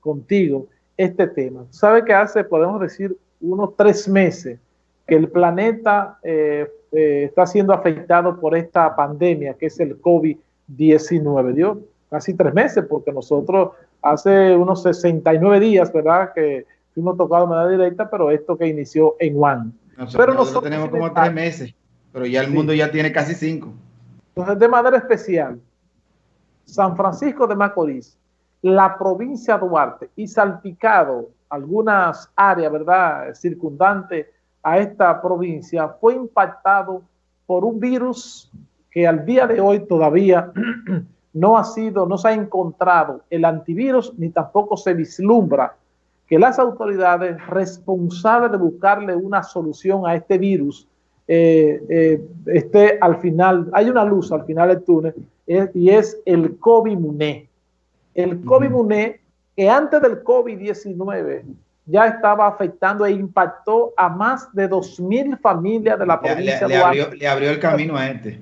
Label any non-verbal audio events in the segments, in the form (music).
contigo este tema. Sabe que hace, podemos decir, unos tres meses que el planeta eh, eh, está siendo afectado por esta pandemia que es el COVID-19. Dio casi tres meses porque nosotros hace unos 69 días, ¿verdad? Que fuimos tocados de manera directa, pero esto que inició en Juan. pero nosotros, tenemos como tres meses, pero ya el mundo ya tiene casi cinco. Entonces, de manera especial, San Francisco de Macorís, la provincia de Duarte y salpicado algunas áreas, ¿verdad?, circundantes a esta provincia, fue impactado por un virus que al día de hoy todavía (clears throat) no ha sido, no se ha encontrado el antivirus ni tampoco se vislumbra que las autoridades responsables de buscarle una solución a este virus eh, eh, esté al final, hay una luz al final del túnel eh, y es el COVID-MUNE. El COVID-MUNE que antes del COVID-19 ya estaba afectando e impactó a más de 2.000 familias de la provincia le, le, abrió, le abrió, el camino a este.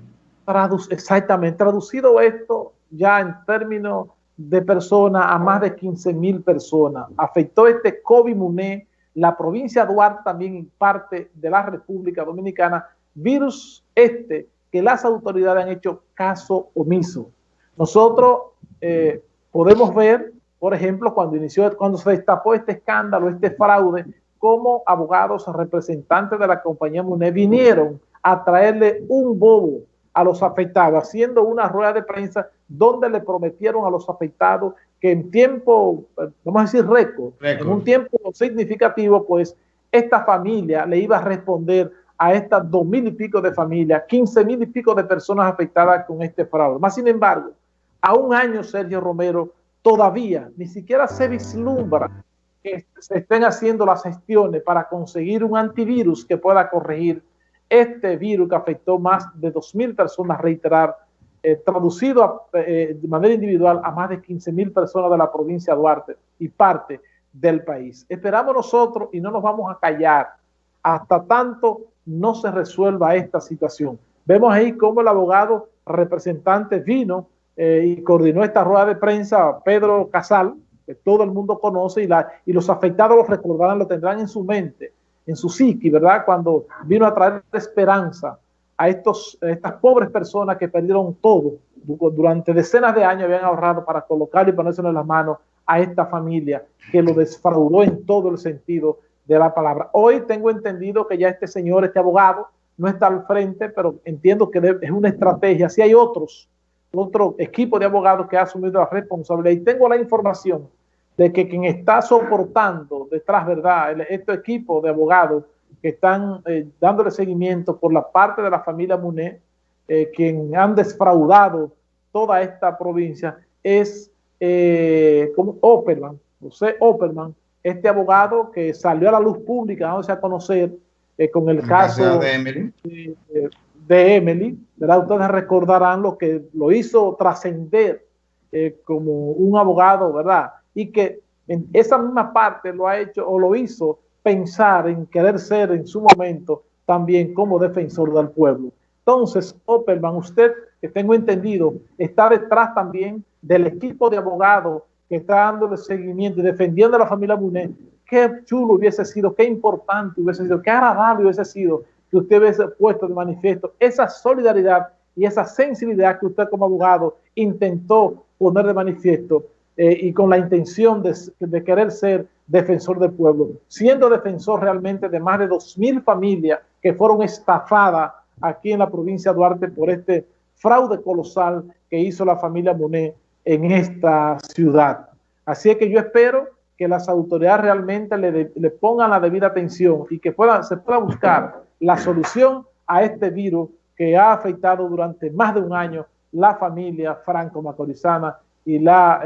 exactamente, traducido esto ya en términos de personas a más de 15.000 personas. Afectó este COVID-MUNE, la provincia de Duarte también en parte de la República Dominicana, virus este que las autoridades han hecho caso omiso. Nosotros eh, podemos ver por ejemplo, cuando inició, cuando se destapó este escándalo, este fraude, como abogados representantes de la compañía MUNE vinieron a traerle un bobo a los afectados, haciendo una rueda de prensa donde le prometieron a los afectados que en tiempo, vamos a decir récord, en un tiempo significativo, pues esta familia le iba a responder a estas dos mil y pico de familias, quince mil y pico de personas afectadas con este fraude. Más sin embargo, a un año, Sergio Romero, todavía ni siquiera se vislumbra que se estén haciendo las gestiones para conseguir un antivirus que pueda corregir este virus que afectó más de 2.000 personas, reiterar, eh, traducido eh, de manera individual a más de 15.000 personas de la provincia de Duarte y parte del país. Esperamos nosotros y no nos vamos a callar hasta tanto no se resuelva esta situación. Vemos ahí cómo el abogado representante vino eh, y coordinó esta rueda de prensa Pedro Casal, que todo el mundo conoce y, la, y los afectados lo recordarán, lo tendrán en su mente, en su psiqui, ¿verdad? Cuando vino a traer esperanza a, estos, estas pobres personas que perdieron todo durante decenas de años, habían ahorrado para colocarlo y ponérselo en las manos a esta familia que lo desfraudó en todo el sentido de la palabra. Hoy tengo entendido que ya este señor, este abogado, no está al frente, pero entiendo que es una estrategia. Si hay otros otro equipo de abogados que ha asumido la responsabilidad. Y tengo la información de que quien está soportando detrás, ¿verdad? Este equipo de abogados que están eh, dándole seguimiento por la parte de la familia Muné, eh, quien han desfraudado toda esta provincia, es eh, como Opperman, José Opperman, este abogado que salió a la luz pública, vamos a conocer eh, con el caso de de Emily, ¿verdad? Ustedes recordarán lo que lo hizo trascender eh, como un abogado, ¿verdad? Y que en esa misma parte lo ha hecho o lo hizo pensar en querer ser en su momento también como defensor del pueblo. Entonces, Opperman, usted, que tengo entendido, está detrás también del equipo de abogados que está dándole seguimiento y defendiendo a la familia Munet. Qué chulo hubiese sido, qué importante hubiese sido, qué agradable hubiese sido que usted hubiese puesto de manifiesto esa solidaridad y esa sensibilidad que usted como abogado intentó poner de manifiesto eh, y con la intención de, de, querer ser defensor del pueblo, siendo defensor realmente de más de 2.000 familias que fueron estafadas aquí en la provincia de Duarte por este fraude colosal que hizo la familia Monet en esta ciudad. Así es que yo espero que las autoridades realmente le, le pongan la debida atención y que puedan, se pueda buscar la solución a este virus que ha afectado durante más de un año la familia franco-macorizana y la,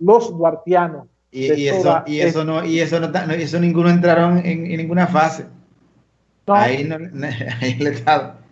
los duartianos. Y, eso, y eso no, y eso no, eso ninguno entraron en, ninguna fase. Ahí, no, (laughs) ahí el Estado